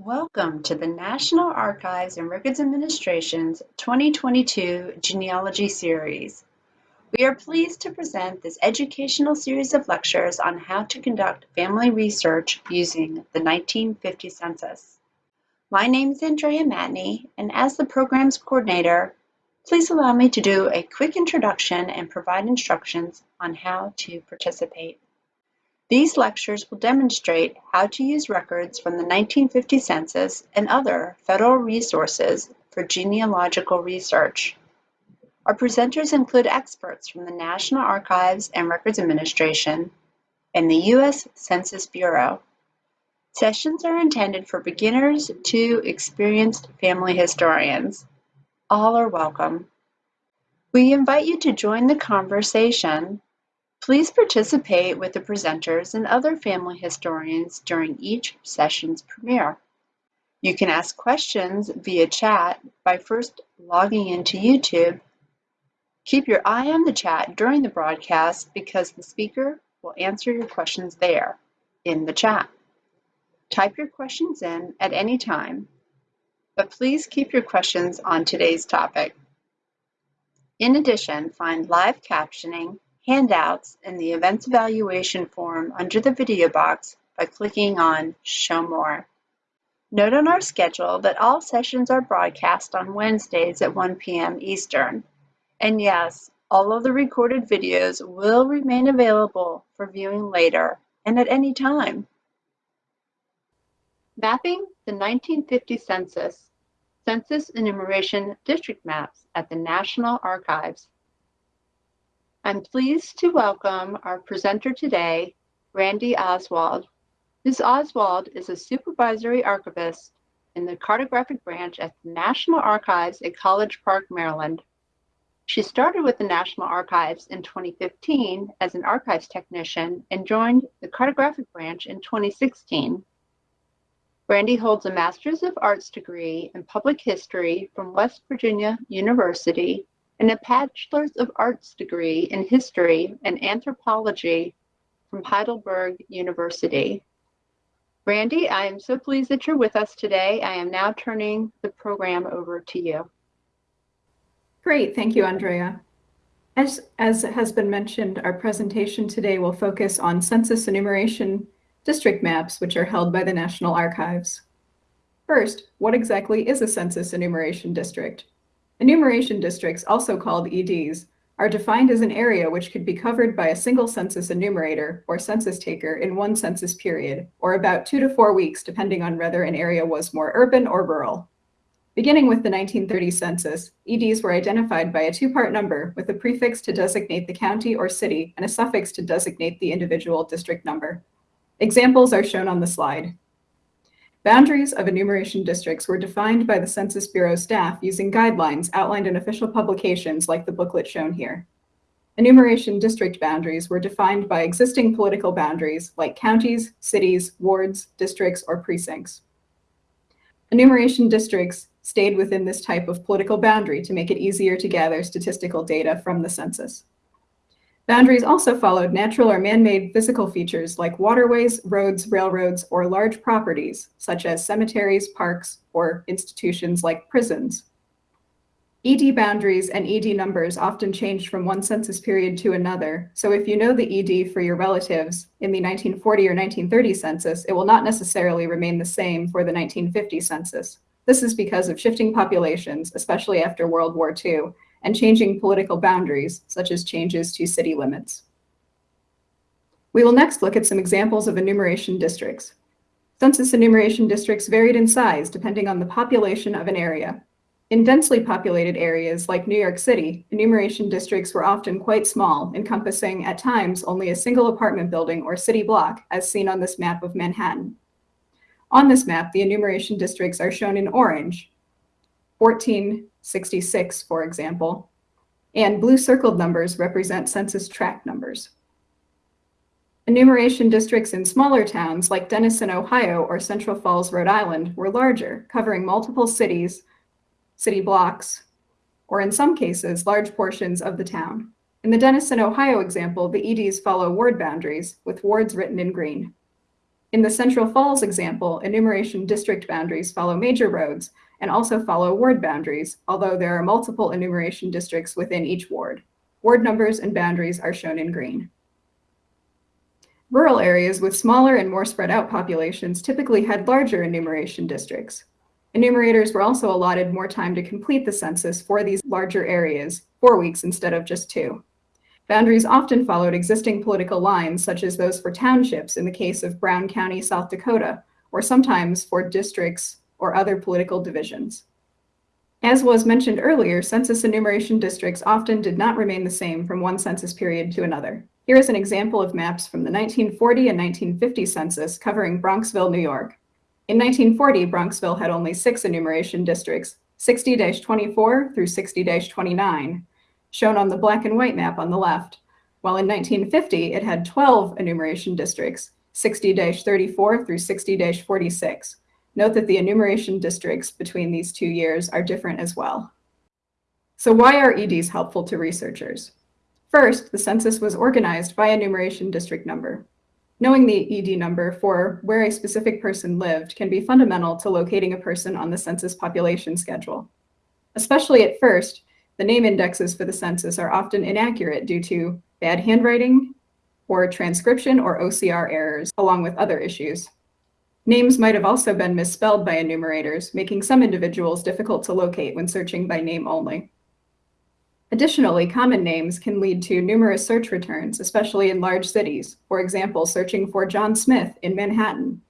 Welcome to the National Archives and Records Administration's 2022 Genealogy Series. We are pleased to present this educational series of lectures on how to conduct family research using the 1950 census. My name is Andrea Matney, and as the program's coordinator, please allow me to do a quick introduction and provide instructions on how to participate. These lectures will demonstrate how to use records from the 1950 census and other federal resources for genealogical research. Our presenters include experts from the National Archives and Records Administration and the U.S. Census Bureau. Sessions are intended for beginners to experienced family historians. All are welcome. We invite you to join the conversation Please participate with the presenters and other family historians during each session's premiere. You can ask questions via chat by first logging into YouTube. Keep your eye on the chat during the broadcast because the speaker will answer your questions there in the chat. Type your questions in at any time, but please keep your questions on today's topic. In addition, find live captioning handouts in the Events Evaluation form under the video box by clicking on Show More. Note on our schedule that all sessions are broadcast on Wednesdays at 1 p.m. Eastern. And yes, all of the recorded videos will remain available for viewing later and at any time. Mapping the 1950 Census, Census Enumeration District Maps at the National Archives I'm pleased to welcome our presenter today, Randy Oswald. Ms. Oswald is a supervisory archivist in the cartographic branch at the National Archives at College Park, Maryland. She started with the National Archives in 2015 as an archives technician and joined the cartographic branch in 2016. Randy holds a Master's of Arts degree in Public History from West Virginia University and a Bachelor's of Arts degree in History and Anthropology from Heidelberg University. Randy, I am so pleased that you're with us today. I am now turning the program over to you. Great, thank you, Andrea. As, as has been mentioned, our presentation today will focus on census enumeration district maps, which are held by the National Archives. First, what exactly is a census enumeration district? Enumeration districts, also called EDs, are defined as an area which could be covered by a single census enumerator or census taker in one census period, or about two to four weeks, depending on whether an area was more urban or rural. Beginning with the 1930 census, EDs were identified by a two-part number with a prefix to designate the county or city and a suffix to designate the individual district number. Examples are shown on the slide. Boundaries of enumeration districts were defined by the Census Bureau staff using guidelines outlined in official publications like the booklet shown here. Enumeration district boundaries were defined by existing political boundaries like counties, cities, wards, districts, or precincts. Enumeration districts stayed within this type of political boundary to make it easier to gather statistical data from the census. Boundaries also followed natural or man-made physical features like waterways, roads, railroads, or large properties, such as cemeteries, parks, or institutions like prisons. ED boundaries and ED numbers often changed from one census period to another, so if you know the ED for your relatives in the 1940 or 1930 census, it will not necessarily remain the same for the 1950 census. This is because of shifting populations, especially after World War II, and changing political boundaries, such as changes to city limits. We will next look at some examples of enumeration districts. Census enumeration districts varied in size depending on the population of an area. In densely populated areas like New York City, enumeration districts were often quite small, encompassing at times only a single apartment building or city block, as seen on this map of Manhattan. On this map, the enumeration districts are shown in orange, 1466, for example, and blue circled numbers represent census tract numbers. Enumeration districts in smaller towns like Dennison, Ohio, or Central Falls, Rhode Island were larger, covering multiple cities, city blocks, or in some cases, large portions of the town. In the Dennison, Ohio example, the EDs follow ward boundaries, with wards written in green. In the Central Falls example, enumeration district boundaries follow major roads and also follow ward boundaries, although there are multiple enumeration districts within each ward. Ward numbers and boundaries are shown in green. Rural areas with smaller and more spread out populations typically had larger enumeration districts. Enumerators were also allotted more time to complete the census for these larger areas, four weeks instead of just two. Boundaries often followed existing political lines, such as those for townships in the case of Brown County, South Dakota, or sometimes for districts or other political divisions. As was mentioned earlier, census enumeration districts often did not remain the same from one census period to another. Here is an example of maps from the 1940 and 1950 census covering Bronxville, New York. In 1940, Bronxville had only six enumeration districts, 60-24 through 60-29, shown on the black and white map on the left, while in 1950 it had 12 enumeration districts, 60-34 through 60-46. Note that the enumeration districts between these two years are different as well. So why are EDs helpful to researchers? First, the census was organized by enumeration district number. Knowing the ED number for where a specific person lived can be fundamental to locating a person on the census population schedule. Especially at first, the name indexes for the census are often inaccurate due to bad handwriting or transcription or OCR errors, along with other issues. Names might have also been misspelled by enumerators, making some individuals difficult to locate when searching by name only. Additionally, common names can lead to numerous search returns, especially in large cities, for example, searching for John Smith in Manhattan.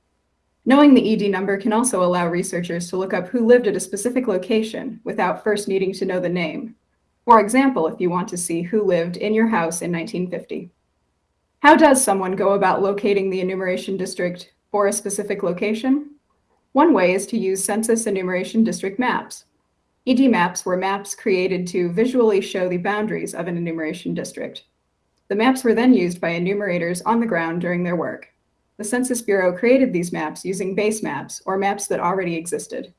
Knowing the ED number can also allow researchers to look up who lived at a specific location without first needing to know the name. For example, if you want to see who lived in your house in 1950. How does someone go about locating the enumeration district for a specific location? One way is to use census enumeration district maps. ED maps were maps created to visually show the boundaries of an enumeration district. The maps were then used by enumerators on the ground during their work. The Census Bureau created these maps using base maps, or maps that already existed.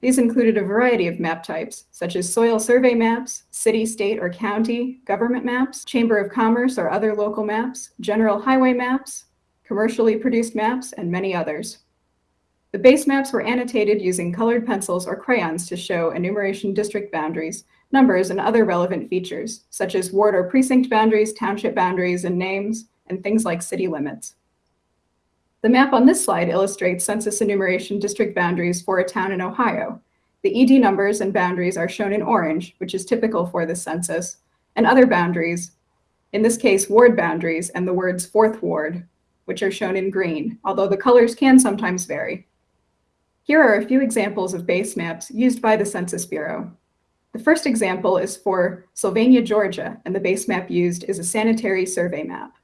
These included a variety of map types, such as soil survey maps, city, state, or county government maps, chamber of commerce or other local maps, general highway maps, commercially produced maps, and many others. The base maps were annotated using colored pencils or crayons to show enumeration district boundaries, numbers, and other relevant features, such as ward or precinct boundaries, township boundaries, and names, and things like city limits. The map on this slide illustrates census enumeration district boundaries for a town in Ohio. The ED numbers and boundaries are shown in orange, which is typical for this census, and other boundaries, in this case, ward boundaries and the words fourth ward, which are shown in green, although the colors can sometimes vary. Here are a few examples of base maps used by the Census Bureau. The first example is for Sylvania, Georgia, and the base map used is a sanitary survey map.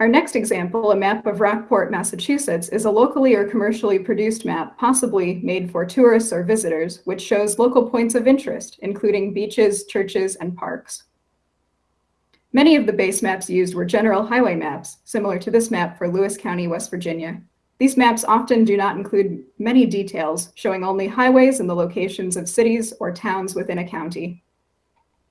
Our next example, a map of Rockport, Massachusetts, is a locally or commercially produced map, possibly made for tourists or visitors, which shows local points of interest, including beaches, churches, and parks. Many of the base maps used were general highway maps, similar to this map for Lewis County, West Virginia. These maps often do not include many details, showing only highways and the locations of cities or towns within a county.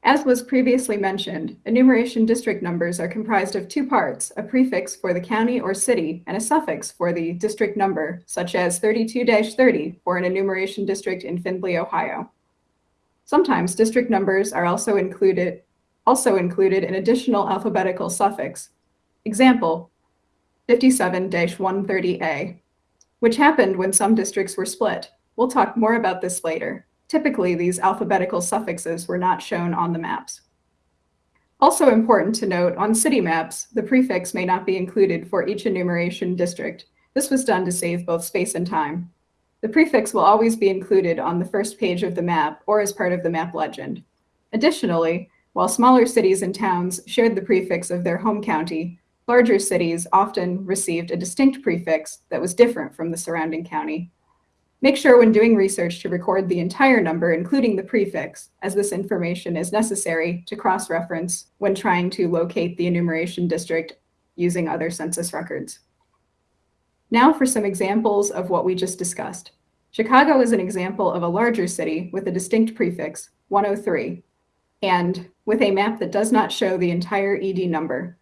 As was previously mentioned, enumeration district numbers are comprised of two parts, a prefix for the county or city and a suffix for the district number, such as 32-30 for an enumeration district in Findlay, Ohio. Sometimes district numbers are also included, also included an additional alphabetical suffix. Example, 57-130A, which happened when some districts were split. We'll talk more about this later. Typically, these alphabetical suffixes were not shown on the maps. Also important to note, on city maps, the prefix may not be included for each enumeration district. This was done to save both space and time. The prefix will always be included on the first page of the map or as part of the map legend. Additionally, while smaller cities and towns shared the prefix of their home county, Larger cities often received a distinct prefix that was different from the surrounding county. Make sure when doing research to record the entire number, including the prefix, as this information is necessary to cross-reference when trying to locate the enumeration district using other census records. Now for some examples of what we just discussed. Chicago is an example of a larger city with a distinct prefix, 103, and with a map that does not show the entire ED number,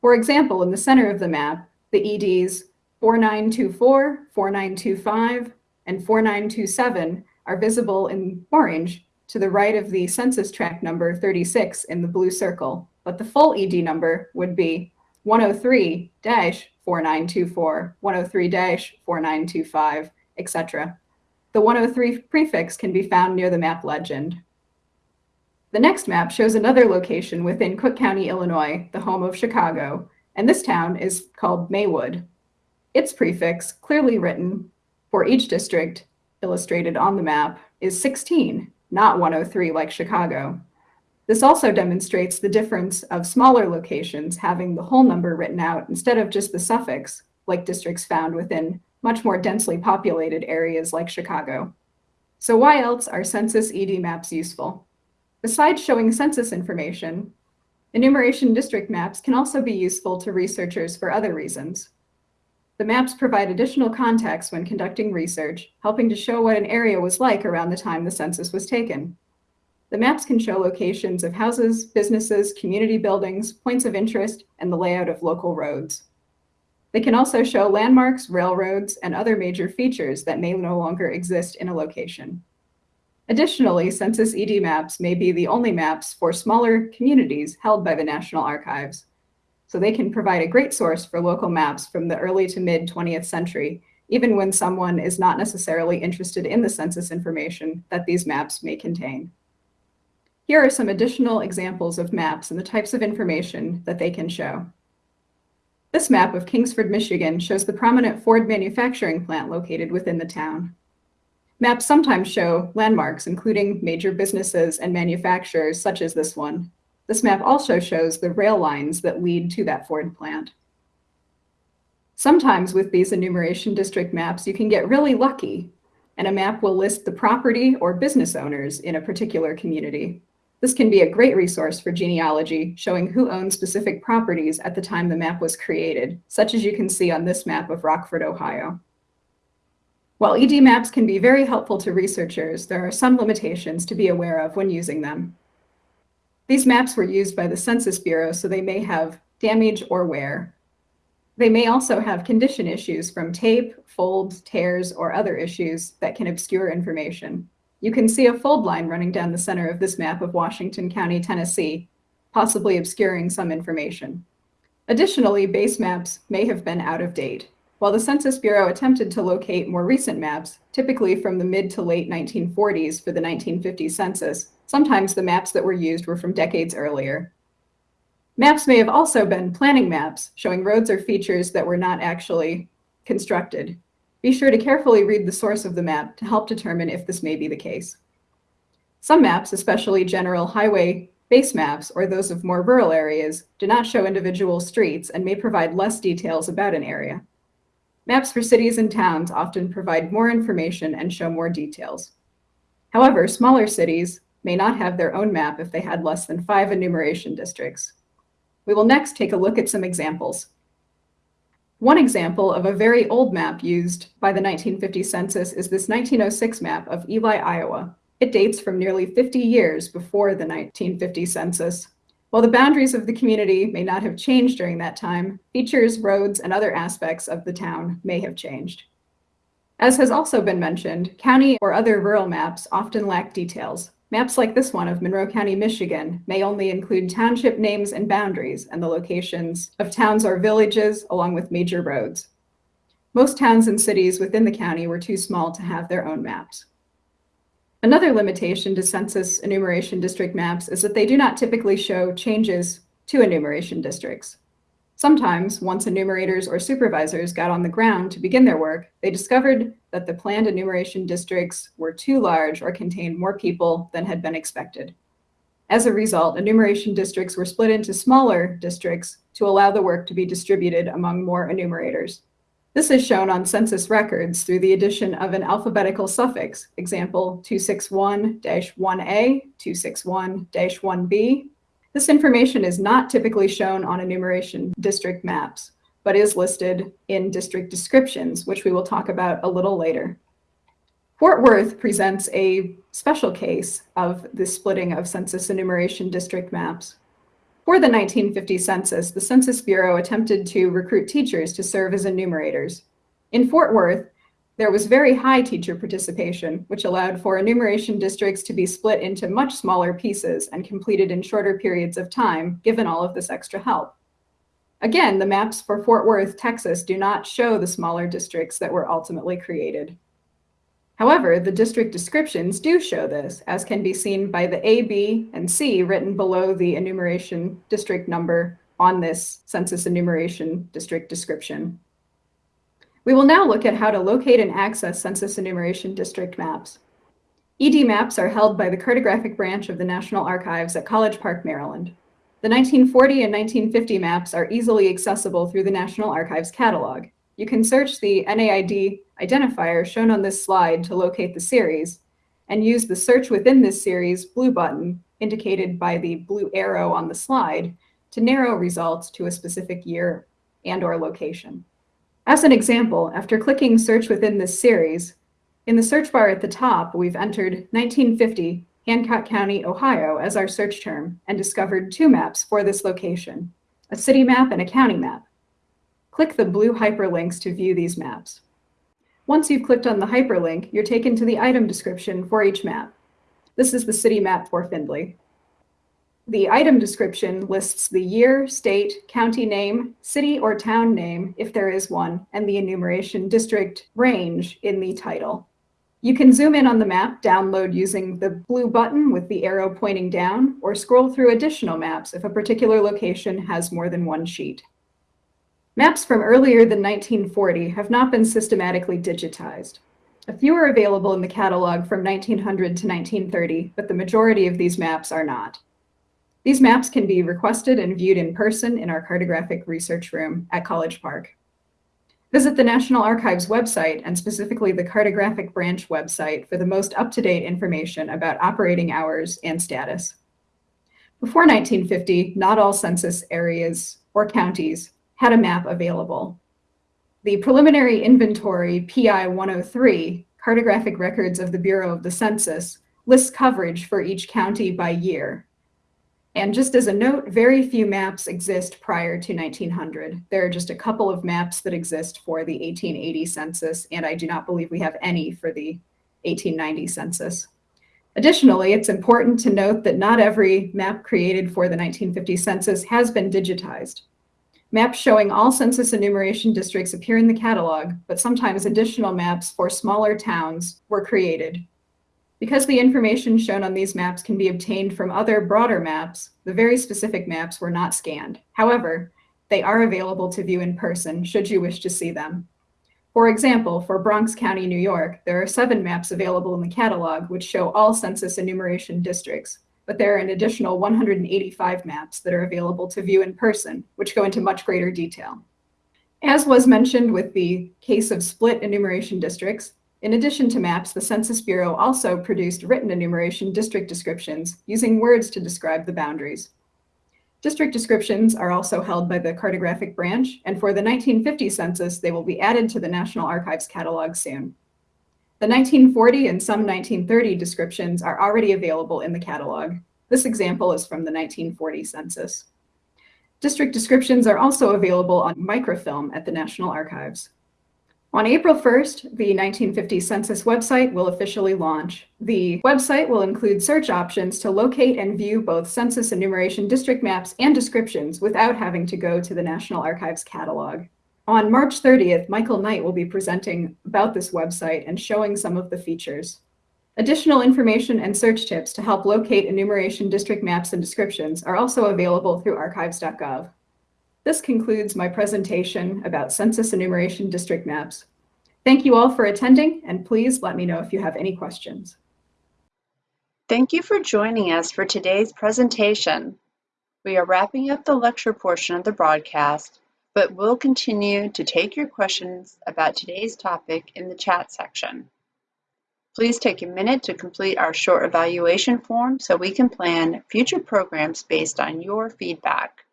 for example, in the center of the map, the EDs 4924, 4925, and 4927 are visible in orange to the right of the census tract number 36 in the blue circle, but the full ED number would be 103-4924, 103-4925, etc. The 103 prefix can be found near the map legend. The next map shows another location within Cook County, Illinois, the home of Chicago, and this town is called Maywood. Its prefix, clearly written for each district illustrated on the map, is 16, not 103 like Chicago. This also demonstrates the difference of smaller locations having the whole number written out instead of just the suffix, like districts found within much more densely populated areas like Chicago. So why else are census ED maps useful? Besides showing census information, enumeration district maps can also be useful to researchers for other reasons. The maps provide additional context when conducting research, helping to show what an area was like around the time the census was taken. The maps can show locations of houses, businesses, community buildings, points of interest, and the layout of local roads. They can also show landmarks, railroads, and other major features that may no longer exist in a location. Additionally, census ED maps may be the only maps for smaller communities held by the National Archives. So they can provide a great source for local maps from the early to mid 20th century, even when someone is not necessarily interested in the census information that these maps may contain. Here are some additional examples of maps and the types of information that they can show. This map of Kingsford, Michigan shows the prominent Ford manufacturing plant located within the town. Maps sometimes show landmarks, including major businesses and manufacturers such as this one. This map also shows the rail lines that lead to that Ford plant. Sometimes with these enumeration district maps, you can get really lucky and a map will list the property or business owners in a particular community. This can be a great resource for genealogy, showing who owned specific properties at the time the map was created, such as you can see on this map of Rockford, Ohio. While ED maps can be very helpful to researchers, there are some limitations to be aware of when using them. These maps were used by the Census Bureau, so they may have damage or wear. They may also have condition issues from tape, folds, tears, or other issues that can obscure information. You can see a fold line running down the center of this map of Washington County, Tennessee, possibly obscuring some information. Additionally, base maps may have been out of date. While the Census Bureau attempted to locate more recent maps, typically from the mid to late 1940s for the 1950 census, sometimes the maps that were used were from decades earlier. Maps may have also been planning maps, showing roads or features that were not actually constructed. Be sure to carefully read the source of the map to help determine if this may be the case. Some maps, especially general highway base maps or those of more rural areas, do not show individual streets and may provide less details about an area. Maps for cities and towns often provide more information and show more details. However, smaller cities may not have their own map if they had less than five enumeration districts. We will next take a look at some examples. One example of a very old map used by the 1950 census is this 1906 map of Ely, Iowa. It dates from nearly 50 years before the 1950 census while the boundaries of the community may not have changed during that time, features, roads, and other aspects of the town may have changed. As has also been mentioned, county or other rural maps often lack details. Maps like this one of Monroe County, Michigan may only include township names and boundaries and the locations of towns or villages along with major roads. Most towns and cities within the county were too small to have their own maps. Another limitation to census enumeration district maps is that they do not typically show changes to enumeration districts. Sometimes, once enumerators or supervisors got on the ground to begin their work, they discovered that the planned enumeration districts were too large or contained more people than had been expected. As a result, enumeration districts were split into smaller districts to allow the work to be distributed among more enumerators. This is shown on census records through the addition of an alphabetical suffix, example 261-1A, 261-1B. This information is not typically shown on enumeration district maps, but is listed in district descriptions, which we will talk about a little later. Fort Worth presents a special case of the splitting of census enumeration district maps. For the 1950 census, the Census Bureau attempted to recruit teachers to serve as enumerators. In Fort Worth, there was very high teacher participation, which allowed for enumeration districts to be split into much smaller pieces and completed in shorter periods of time, given all of this extra help. Again, the maps for Fort Worth, Texas do not show the smaller districts that were ultimately created. However, the district descriptions do show this, as can be seen by the A, B, and C written below the enumeration district number on this census enumeration district description. We will now look at how to locate and access census enumeration district maps. ED maps are held by the cartographic branch of the National Archives at College Park, Maryland. The 1940 and 1950 maps are easily accessible through the National Archives catalog. You can search the NAID identifier shown on this slide to locate the series and use the search within this series blue button indicated by the blue arrow on the slide to narrow results to a specific year and or location. As an example, after clicking search within this series, in the search bar at the top, we've entered 1950 Hancock County, Ohio as our search term and discovered two maps for this location, a city map and a county map. Click the blue hyperlinks to view these maps. Once you've clicked on the hyperlink, you're taken to the item description for each map. This is the city map for Findlay. The item description lists the year, state, county name, city or town name, if there is one, and the enumeration district range in the title. You can zoom in on the map, download using the blue button with the arrow pointing down, or scroll through additional maps if a particular location has more than one sheet. Maps from earlier than 1940 have not been systematically digitized. A few are available in the catalog from 1900 to 1930, but the majority of these maps are not. These maps can be requested and viewed in person in our cartographic research room at College Park. Visit the National Archives website and specifically the cartographic branch website for the most up-to-date information about operating hours and status. Before 1950, not all census areas or counties had a map available. The preliminary inventory PI 103, cartographic records of the Bureau of the Census, lists coverage for each county by year. And just as a note, very few maps exist prior to 1900. There are just a couple of maps that exist for the 1880 census, and I do not believe we have any for the 1890 census. Additionally, it's important to note that not every map created for the 1950 census has been digitized. Maps showing all census enumeration districts appear in the catalog, but sometimes additional maps for smaller towns were created. Because the information shown on these maps can be obtained from other broader maps, the very specific maps were not scanned. However, they are available to view in person should you wish to see them. For example, for Bronx County, New York, there are seven maps available in the catalog which show all census enumeration districts, but there are an additional 185 maps that are available to view in person, which go into much greater detail. As was mentioned with the case of split enumeration districts, in addition to maps, the Census Bureau also produced written enumeration district descriptions using words to describe the boundaries. District descriptions are also held by the cartographic branch, and for the 1950 census, they will be added to the National Archives catalog soon. The 1940 and some 1930 descriptions are already available in the catalog. This example is from the 1940 census. District descriptions are also available on microfilm at the National Archives. On April 1st, the 1950 census website will officially launch. The website will include search options to locate and view both census enumeration district maps and descriptions without having to go to the National Archives catalog. On March 30th, Michael Knight will be presenting about this website and showing some of the features. Additional information and search tips to help locate enumeration district maps and descriptions are also available through archives.gov. This concludes my presentation about census enumeration district maps. Thank you all for attending, and please let me know if you have any questions. Thank you for joining us for today's presentation. We are wrapping up the lecture portion of the broadcast but we'll continue to take your questions about today's topic in the chat section. Please take a minute to complete our short evaluation form so we can plan future programs based on your feedback.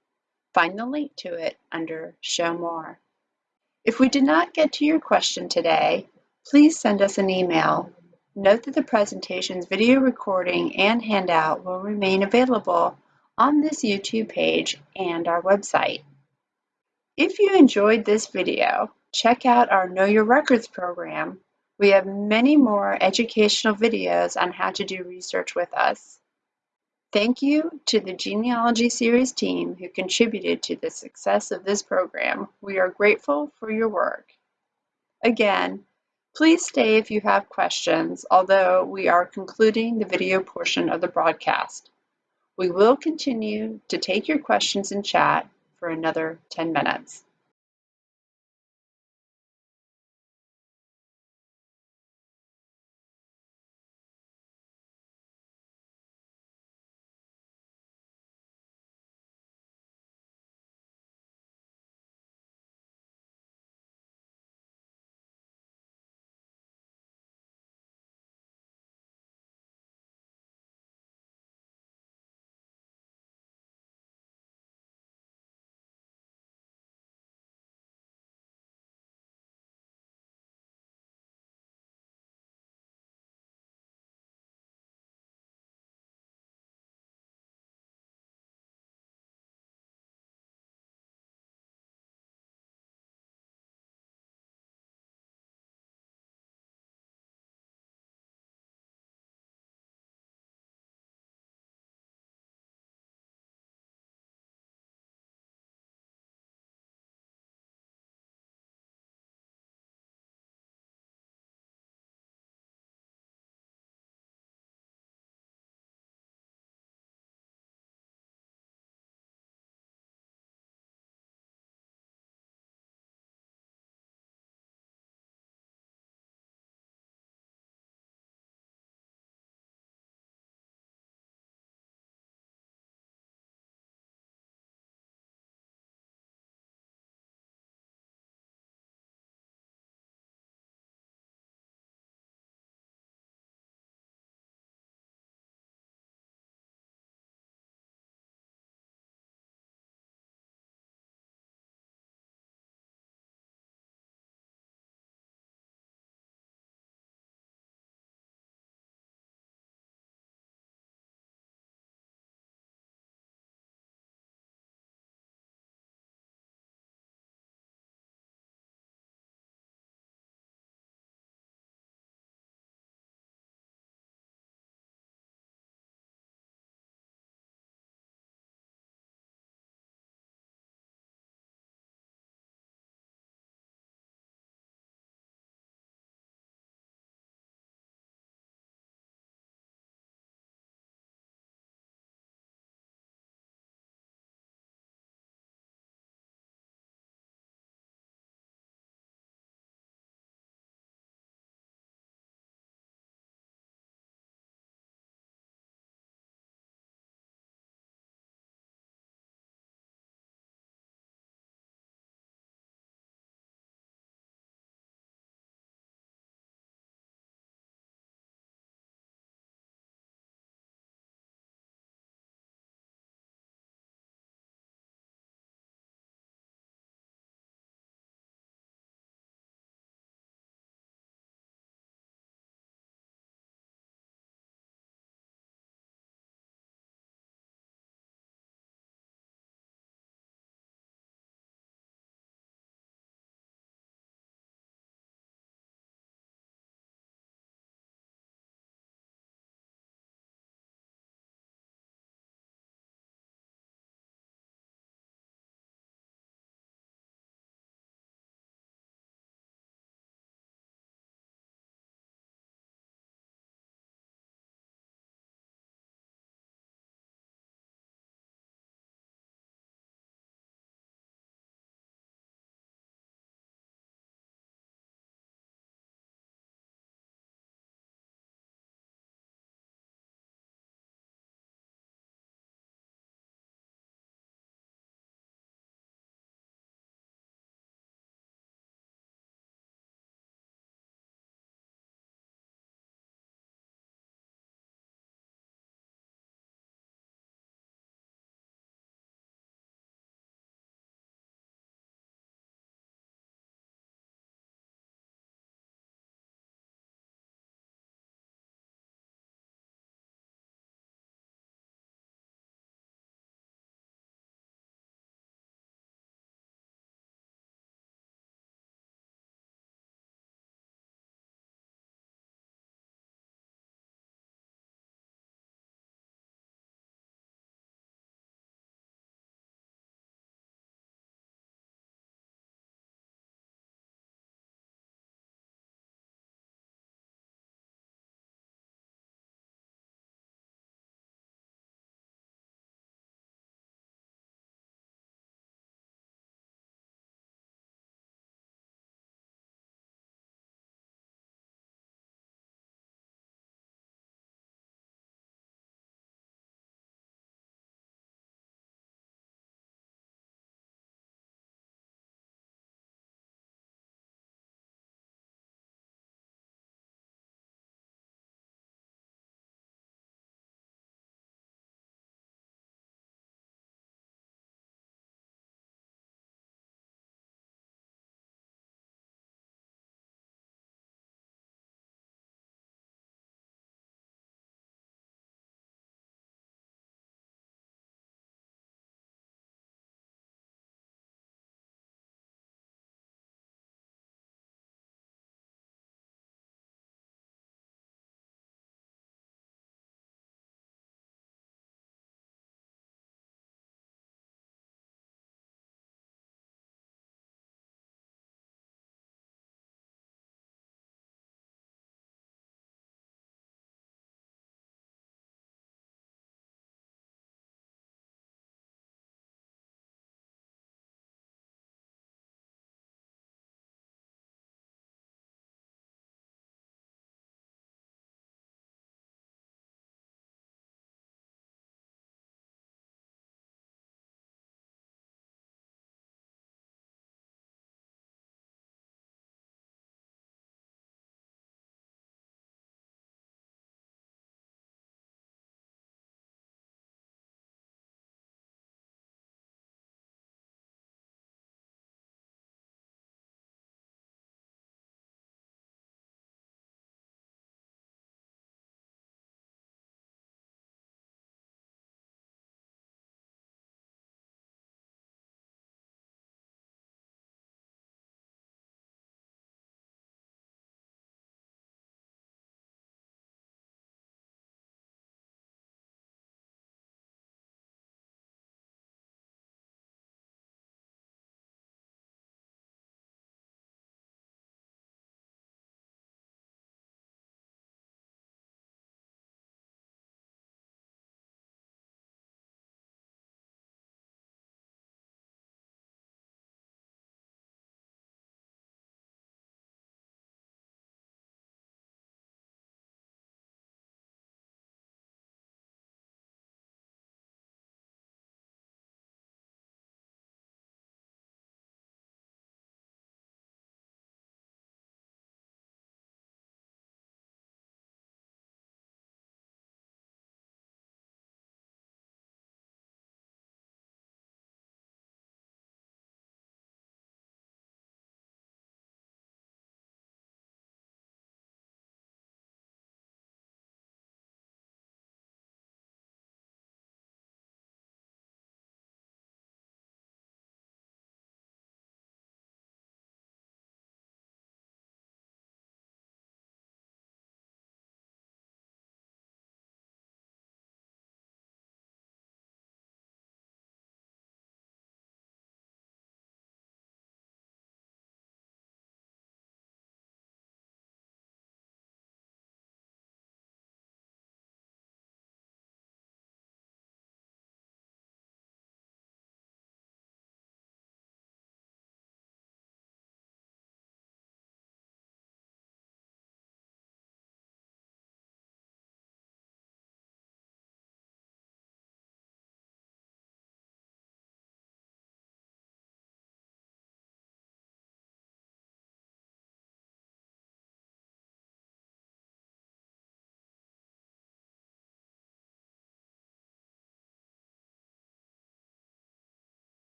Find the link to it under Show More. If we did not get to your question today, please send us an email. Note that the presentation's video recording and handout will remain available on this YouTube page and our website. If you enjoyed this video, Check out our Know Your Records program. We have many more educational videos on how to do research with us. Thank you to the Genealogy Series team who contributed to the success of this program. We are grateful for your work. Again, please stay if you have questions, although we are concluding the video portion of the broadcast. We will continue to take your questions in chat for another 10 minutes.